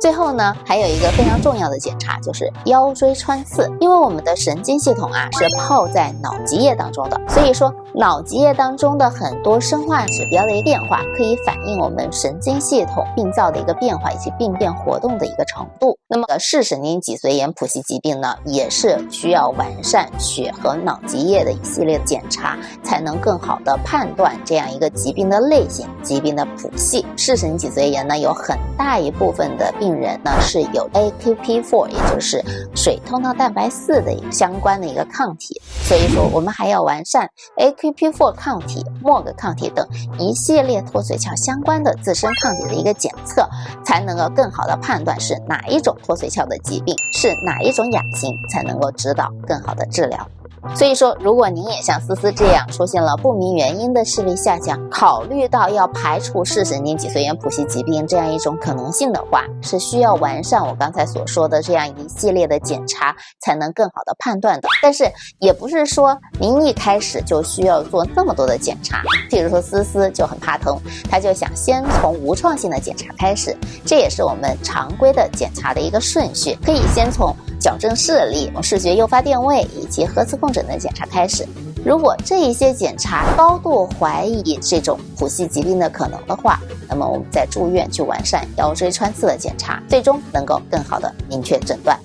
最后呢，还有一个非常重要的检查，就是腰椎穿刺。因为我们的神经系统啊是泡在脑脊液当中的，所以说脑脊液当中的很多生化指标的一个变化，可以反映我们神经系统病灶的一个变化以及病变活动的一个程度。那么视神经脊髓炎谱系疾病呢，也是需要完善血和脑脊液的一系列检查，才能更好的判断这样一个疾病的类型、疾病的谱系。视神经脊髓炎呢，有很大一部分的病人呢是有 AQP4，也就是水通道蛋白四的相关的一个抗体，所以说我们还要完善 A PP4 抗体、MOG 抗体等一系列脱髓鞘相关的自身抗体的一个检测，才能够更好的判断是哪一种脱髓鞘的疾病，是哪一种亚型，才能够指导更好的治疗。所以说，如果您也像思思这样出现了不明原因的视力下降，考虑到要排除视神经脊髓炎谱系疾病这样一种可能性的话，是需要完善我刚才所说的这样一系列的检查，才能更好的判断的。但是也不是说您一开始就需要做那么多的检查。譬如说思思就很怕疼，他就想先从无创性的检查开始，这也是我们常规的检查的一个顺序，可以先从。矫正视力、视觉诱发电位以及核磁共振的检查开始。如果这一些检查高度怀疑这种谱系疾病的可能的话，那么我们再住院去完善腰椎穿刺的检查，最终能够更好的明确诊断。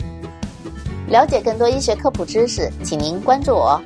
了解更多医学科普知识，请您关注我。